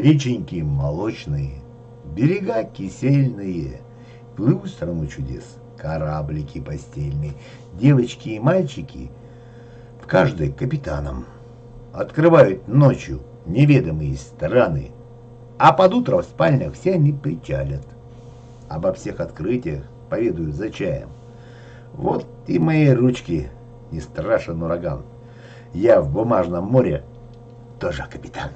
реченьки молочные, берега кисельные, плыву в страну чудес, кораблики постельные, девочки и мальчики, в каждой капитаном, открывают ночью неведомые страны, а под утро в спальнях все они причалят. Обо всех открытиях поведают за чаем. Вот и мои ручки не страшен ураган. Я в бумажном море тоже капитан.